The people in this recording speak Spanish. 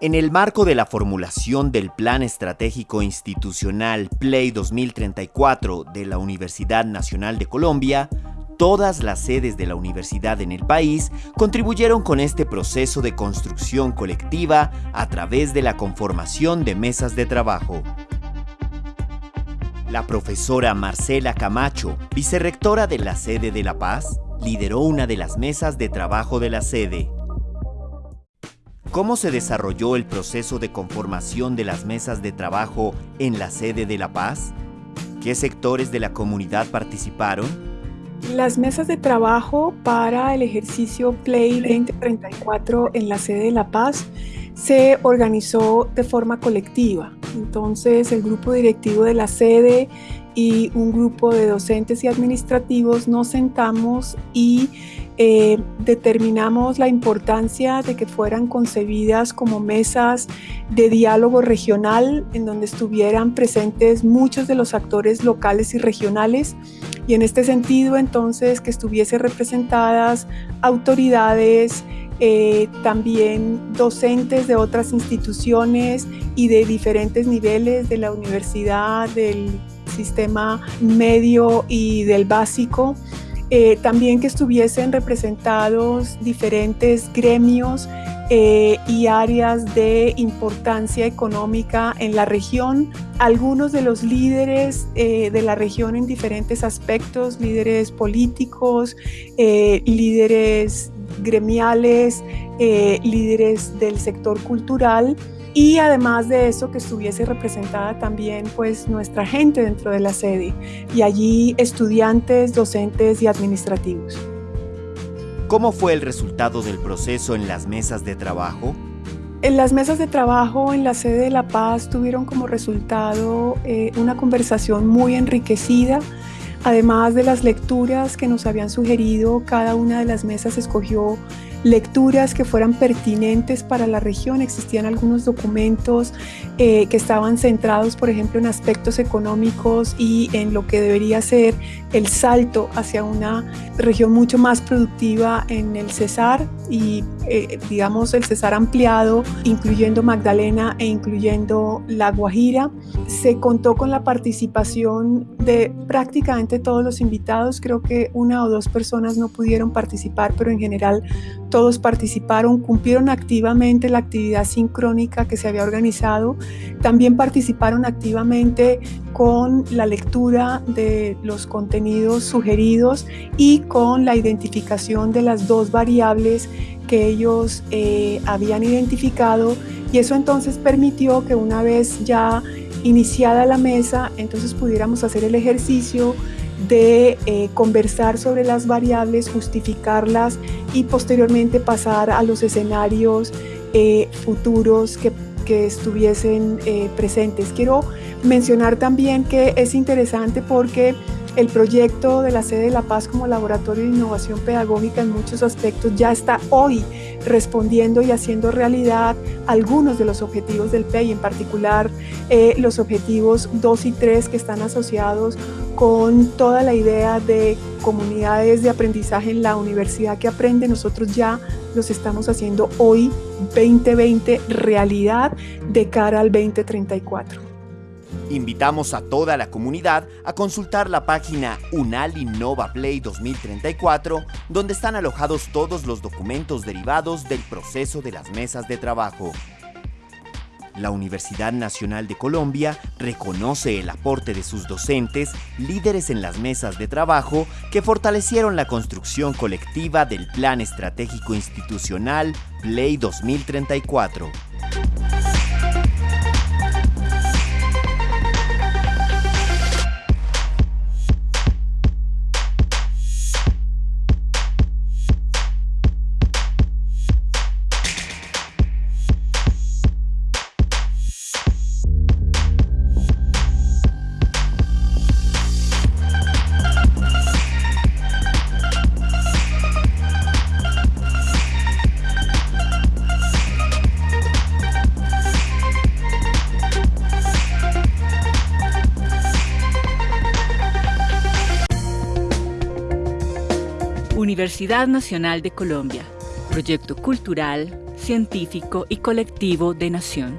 En el marco de la formulación del Plan Estratégico Institucional PLAY 2034 de la Universidad Nacional de Colombia, todas las sedes de la universidad en el país contribuyeron con este proceso de construcción colectiva a través de la conformación de mesas de trabajo. La profesora Marcela Camacho, vicerrectora de la sede de La Paz, lideró una de las mesas de trabajo de la sede. ¿Cómo se desarrolló el proceso de conformación de las mesas de trabajo en la sede de La Paz? ¿Qué sectores de la comunidad participaron? Las mesas de trabajo para el ejercicio Play 2034 en la sede de La Paz se organizó de forma colectiva. Entonces el grupo directivo de la sede y un grupo de docentes y administrativos nos sentamos y eh, determinamos la importancia de que fueran concebidas como mesas de diálogo regional en donde estuvieran presentes muchos de los actores locales y regionales y en este sentido entonces que estuviese representadas autoridades, eh, también docentes de otras instituciones y de diferentes niveles de la universidad, del sistema medio y del básico eh, también que estuviesen representados diferentes gremios eh, y áreas de importancia económica en la región. Algunos de los líderes de la región en diferentes aspectos, líderes políticos, líderes gremiales, líderes del sector cultural, y además de eso que estuviese representada también pues nuestra gente dentro de la sede y allí estudiantes, docentes y administrativos. ¿Cómo fue el resultado del proceso en las mesas de trabajo? En las mesas de trabajo en la sede de La Paz tuvieron como resultado eh, una conversación muy enriquecida, además de las lecturas que nos habían sugerido, cada una de las mesas escogió lecturas que fueran pertinentes para la región. Existían algunos documentos eh, que estaban centrados, por ejemplo, en aspectos económicos y en lo que debería ser el salto hacia una región mucho más productiva en el Cesar y, eh, digamos, el Cesar ampliado, incluyendo Magdalena e incluyendo La Guajira. Se contó con la participación de prácticamente todos los invitados. Creo que una o dos personas no pudieron participar, pero en general todos participaron, cumplieron activamente la actividad sincrónica que se había organizado, también participaron activamente con la lectura de los contenidos sugeridos y con la identificación de las dos variables que ellos eh, habían identificado y eso entonces permitió que una vez ya iniciada la mesa, entonces pudiéramos hacer el ejercicio de eh, conversar sobre las variables, justificarlas y posteriormente pasar a los escenarios eh, futuros que, estuviesen eh, presentes. Quiero mencionar también que es interesante porque el proyecto de la sede de La Paz como laboratorio de innovación pedagógica en muchos aspectos ya está hoy respondiendo y haciendo realidad algunos de los objetivos del PEI, en particular los objetivos 2 y 3 que están asociados con toda la idea de comunidades de aprendizaje en la universidad que aprende, nosotros ya los estamos haciendo hoy 2020 realidad de cara al 2034. Invitamos a toda la comunidad a consultar la página Unal Innova Play 2034, donde están alojados todos los documentos derivados del proceso de las mesas de trabajo. La Universidad Nacional de Colombia reconoce el aporte de sus docentes, líderes en las mesas de trabajo, que fortalecieron la construcción colectiva del Plan Estratégico Institucional Play 2034. Universidad Nacional de Colombia. proyecto cultural, científico y colectivo de Nación.